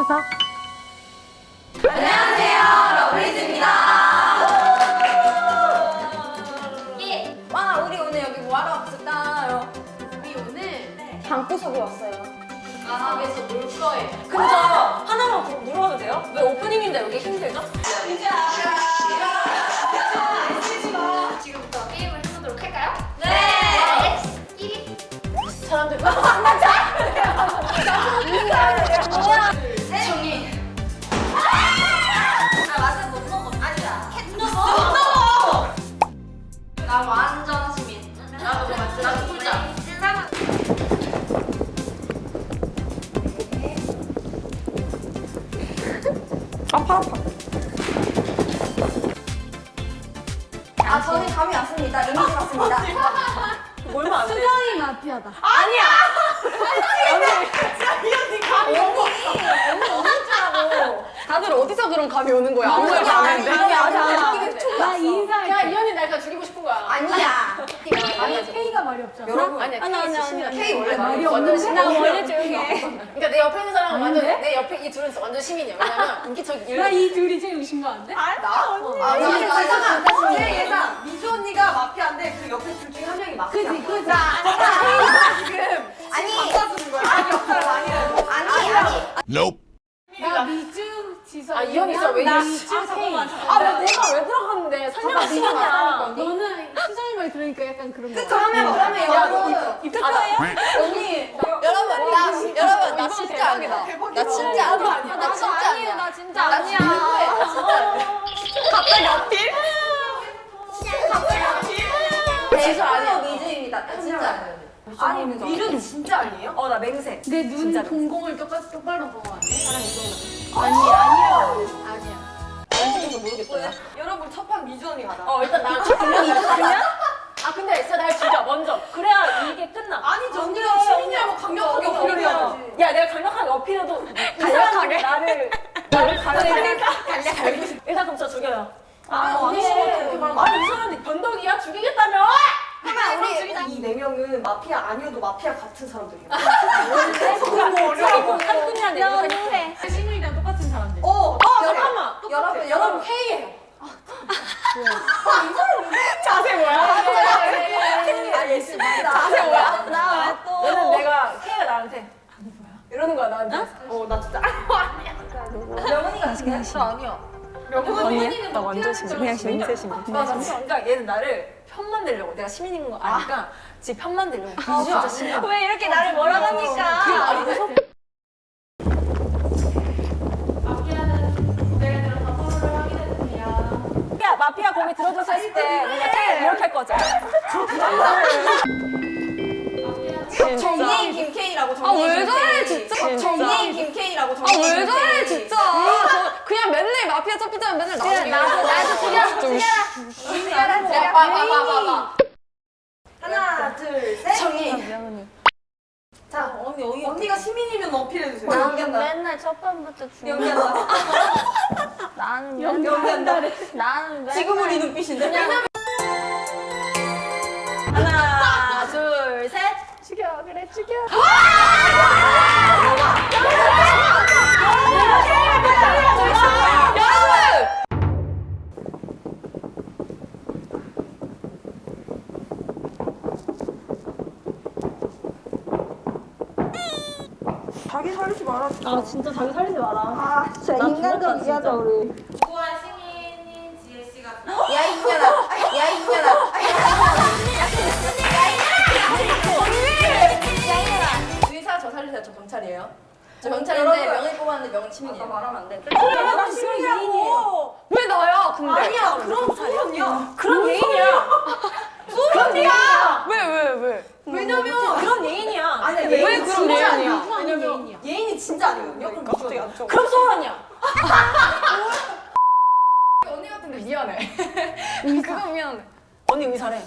웃어. 예. 와 우리 오늘 여기 뭐하러 왔을까요? 우리 오늘 방구석에 왔어요. 방에서 놀 거예요. 근데 저 하나만 더 물어봐도 돼요? 왜 오프닝인데 여기 힘들죠? 지금부터 게임을 해보도록 할까요? 네. 1위 사람들 정희. 감이 오는 거야? 아무 말도 안 했는데. 왔잖아. 나 인사. 야, 이 언니 날 그냥 죽이고 싶은 거야. 아니야. 아니 K가 말이 없잖아. 여러분 아니야. 아니, 아니, 아니, 아니. K 원래 말이 없는데? 나 원래 조용히 해. 그러니까 내 옆에 있는 사람은 완전 내 옆에 이 둘은 완전 시민이야. 왜냐면 인기척 일. 나이 둘이 제일 의심? 나? 어. 아, 나 예상 안 예상 안제 예상. 미주 언니가 마피아인데 그 옆에 둘 중에 한 명이 마피아. 그지 그지. 지금 아니 바꿔주는 거야. 아니 해요. 아니 아니. Nope. 아, 이 언니 진짜 왜 나? 미주 아, K. 아, 왜 내가 왜 들어갔는데? 설명 시간이야. 너는 수정이 말 들으니까 약간 그런 거. 그러면 그러면 여러분 입특가예요? 언니 여러분 나 여러분 나 진짜 아니다. 나 진짜 아니야. 나 진짜 아니야. 나 진짜 나 아니야. 진짜. 갑자기 어필? 대수 아니야. 미주입니다. 나 진짜 아니야. 아니 미주는 진짜 아니에요? 어, 나 맹세. 내 눈. 동공을 똑바로 보고 아니? 아니, 아니야. 아니야. 연습해서 모르겠어요. 여러분 첫판 미주 언니 가자. 어, 일단 나 그냥 그냥? 아, 근데 진짜 날 죽여, 먼저. 그래야 이게 끝나. 아니 정규가 시민이라고 강력하게 어, 어필해야지. 야, 내가 강력하게 어필해도 간략하게 나를 나를 가르치니까 간략하게. 일단 그럼 저 죽여요. 아, 언니 아니, 아니, 이 사람이 변덕이야? 죽이겠다며? 그러면 우리 이네 명은 마피아 아니어도 마피아 같은 사람들이야. 어려워. 한분이한테 연세. 신우이랑 똑같 여러분 여러분 회의해요. 자세 뭐야? 아 예스 맞다. 자세 뭐야? 나왜 또? 얘는 내가 K가 나한테 아니 뭐야? 이러는 거야 나한테. 어, 나 진짜 명은이가 같은데? 저 아니야. 언니야? 나 완전. 그냥 시민. 시민. 맞아. 그러니까 얘는 나를 편만 들려고 내가 시민인 거 아니까 지 편만 들려고. 아, 진짜 시민. 왜 이렇게 나를 몰아가니까? 아니 무서. 김케이라고 아, 정예인 왜 저래, 김케이. 진짜? 정예인 김케이라고 아 정예인 왜 저래. 진짜. 저 그냥 맨날 마피아 첫 번째면 맨날 나 죽여. 나도, 나도 죽여. 좀 죽여라. 봐봐봐봐. 하나 둘 셋. 정이. 자 언니 어이 언니가 시민이면 어필해 주세요. 나는. 맨날 첫 번부터 죽는 연기한다. 나는 맨날 연기한다. 나는 맨날 지금 우리 눈빛인데. 죽여! 자기 살리지 마라. 아 진짜 자기 살리지 마라. 아 진짜 인간적이게 하자 우리. 살리세요. 저 여러분. 명을 뽑았는데 명은 시민이에요. 말하면 안 돼. 나 시민이라고. 왜 나야? 근데 아니야 그럼 소연이야. 그런 예인이야. 소연이야. 왜 왜 왜? 왜냐면 그런 예인이야. 아니야 왜 예인 그런 진짜 예인이야? 아니야. 누구 아니야 예인이야. 예인이 진짜 아니거든요. 그럼 갑자기 안 좋아. 그럼 소연이야. 언니 같은데 미안해. 그거 미안해. 언니 의사래.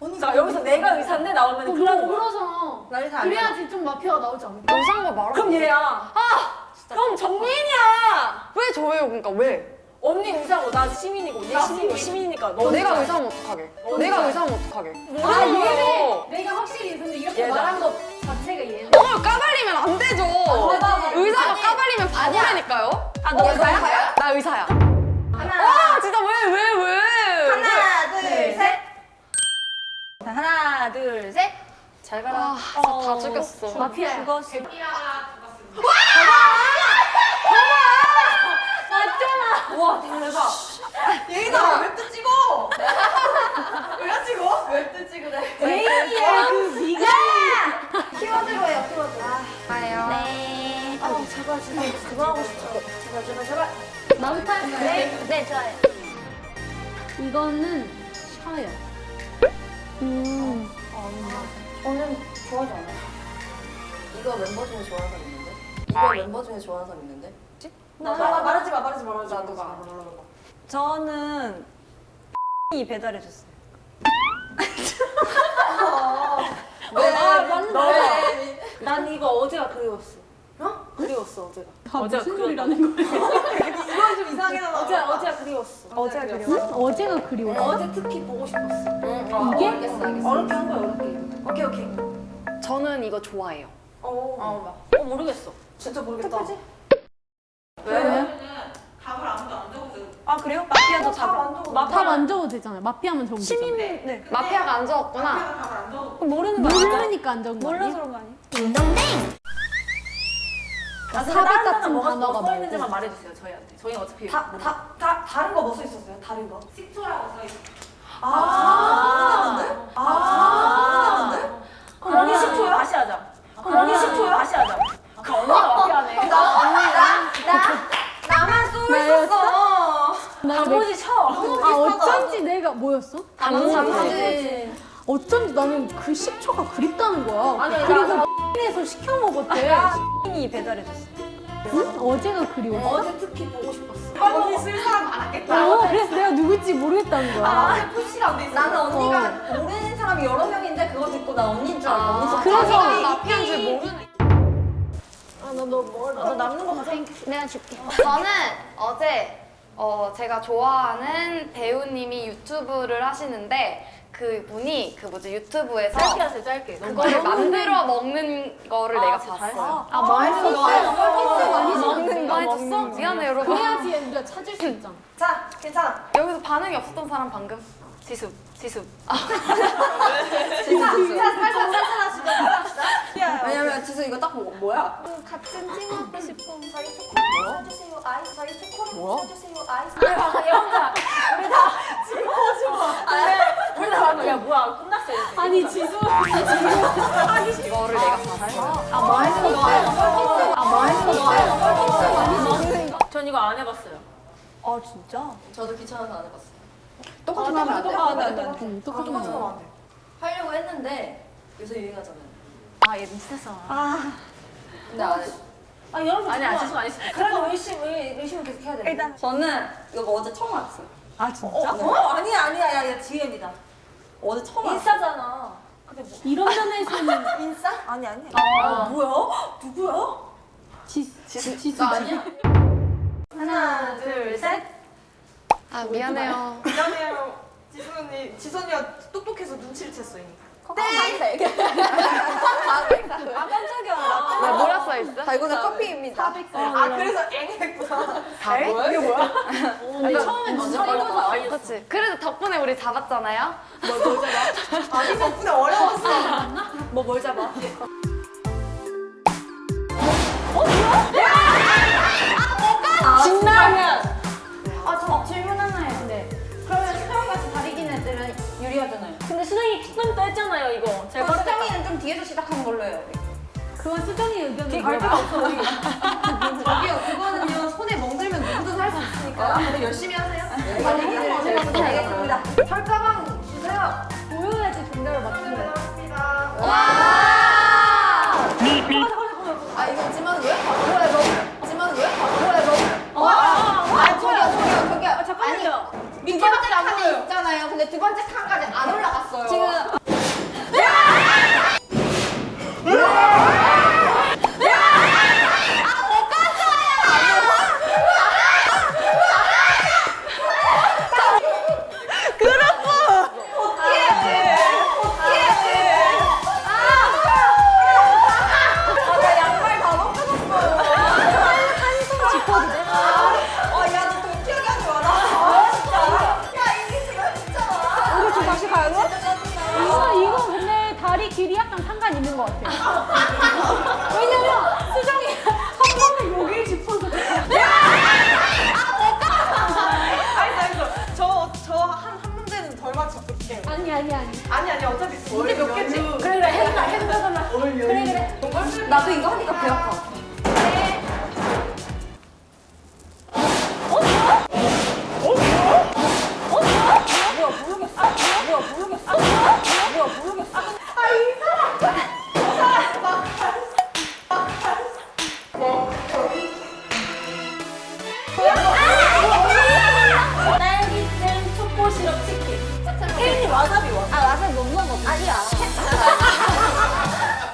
언니 자 여기서 내가 의사인데 나오면 나는 너무 거야. 울어서. 나리 다 그래야지 좀 마피아가 나오지 않을까? 거 말아. 그럼 얘야. 아, 그럼 정민이야. 왜 저예요? 그러니까 왜? 언니 의사고 나 시민이고 얘 시민이고 시민이니까 너 내가 의사면 어떡하게? 내가 의사면 어떡하게? 아? 얘네 내가 확실히 근데 이렇게 얘다. 말한 것 자체가 얘네. 그걸 까발리면 안 되죠. 맞아. 의사가 까발리면 아니 아너 어? 의사야? 나 의사야. 하나, 와 진짜 왜 왜 왜? 하나, 둘, 셋. 자, 하나, 둘, 셋. 잘 가라. 아 진짜 다 죽였어. 마피아 죽었어. 우와 대박. 얘들아, 웹도 찍어. 왜 찍어? 웹도 찍으래. 메인이야, 그 미가. 키워드로 해요, 키워드. 봐요. 네. 아, 제발, 제발, 그거 하고 싶어. 제발, 제발, 제발. 나부터 할까요? 네, 네, 좋아요. 이거는 셔요. 음. 저는 좋아하지 않아요. 이거 멤버 중에 좋아하는 사람 있는데? 이거 멤버 중에 좋아하는 사람 있는데? 나, 나, 말하지 마, 말하지 마, 말하지 마. 나 누가? 저는 이 배달해 줬어요. 왜? 아, 맞는데. 왜? 난 이거 어제가 그리웠어. 어? 그리웠어, 어제가. 다 무슨 소리라는 거야? 이건 좀 나와. 어제, 어제가 그리웠어. 어제가 그리웠어. 어제가 그리워. 어제 특히 보고 싶었어. 응, 어, 이게? 알겠어, 알겠어. 어렵게 한 거야. 오케이, 오케이. 저는 이거 좋아해요. 어, 어, 어 모르겠어. 진짜 모르겠다. 왜? 아, 그래요? 마피아도 잡아. 다 만져도 되잖아요. 마피아만 적으면 시민, 되잖아요. 네. 마피아가 안 적었구나. 모르는 거? 모르니까 안 적은 거 몰라서 아니야? 그런 거 아니야? 딩동댕. 아, 사백 다른 같은 뭐가 단어가 써 말고. 있는지만 말해주세요, 저희한테. 저희는 어차피. 다, 다, 다, 다른 거 뭐 써 있었어요? 다른 거? 아, 아, 아, 그럼 여기 10초요? 다시 하자. 그럼 여기 10초요? 다시 하자. 그 언니가 마피아네. 나만 쏘고 있었어. 나 내- 단무지 쳐. 아 어쩐지 내가 뭐였어? 단무지. 어쩐지 나는 그 식초가 그립다는 거야. 아니, 그리고 에서 시켜 먹었대. 이 배달해줬어. 응? 어제가 그리웠어. 어제 특히 보고 싶었어. 언니 쓸 사람 많았겠다. 어, 그래서 내가 누굴지 모르겠다는 거야. 푸시가 안 돼. 나는 언니가 모르는 사람이 여러 명인데 그거 듣고 나 언니인 줄 알고 언니 그래서 마피아인 줄 모르네. 너 남는 거 가져. 내가 줄게. 저는 어제 어, 제가 좋아하는 배우님이 유튜브를 하시는데 그 분이 그 뭐지 유튜브에서 짧게 하세요, 짧게. 그거를 만들어 먹는 거를 내가 봤어요. 아 맛있어. 먹는 거 해줬어? 미안해 여러분. 그래야지 우리가 찾을 수 있잖아. 자, 괜찮아. 여기서 반응이 없었던 사람 방금 지수 지수. 아, 왜냐면 지수 이거 딱 보고 뭐야? 같은 팀 하고 싶어. 써주세요 아이스 저희 초콜릿 뭐야? 써주세요 아이스 우리 다 방금 야 뭐야 끝났어 이제. 아니 지수. 이거를 내가 봤어요. 아 맛있어. 아 맛있어. 전 이거 안 해봤어요. 아 진짜? 저도 귀찮아서 안 해봤어요 똑같은 거 하면 안 돼. 아, 네, 네. 응, 똑같은 똑같은 거. 거 안돼 하려고 했는데 요새 유행하잖아요 아얘 미쳤어. 근데 안 해. 아 여러분 아니, 잠깐만. 아직 안 했어. 그래도 의심 의, 의심은 계속 해야 돼. 일단 저는 이거 어제 처음 알았어요 아 진짜? 어? 아니야 아니야 야, 야 DM이다. 어제 처음 인싸잖아. 근데 뭐? 이런 면에서는 인싸? 아니 아니. 아. 뭐야? 누구야? 지 지수 지수. 나 아니야? 하나 둘 셋. 아 미안해요. 미안해요. 지수 언니, 지수 언니가 똑똑해서 눈치를 챘어 이미. 땡! 아 깜짝이야. 나나 뭐라 써 있어? 자 이거는 커피입니다 아 그래서 앵 했구나. 다 뭐야? 이게 뭐야? 근데 처음엔 진짜 이거죠. 그렇지. 그래도 덕분에 우리 잡았잖아요. 아니 덕분에 어려웠어. 뭐 뭘 잡아? 진라면 아 저 질문 하나 애들은 유리하잖아요. 근데 수정이 수정 또 했잖아요 이거. 제가 그럼 수정이는 좀 뒤에서 시작한 걸로 해요 그건 수정이 의견이 갈 데가 없어. 저기요 그거는요 손에 멍들면 누구든 할 수 있으니까. 근데 열심히 하세요. 네. 제가 먼저 알겠습니다. 철가방 주세요. 보여야지 정답을 맞추는 거. 아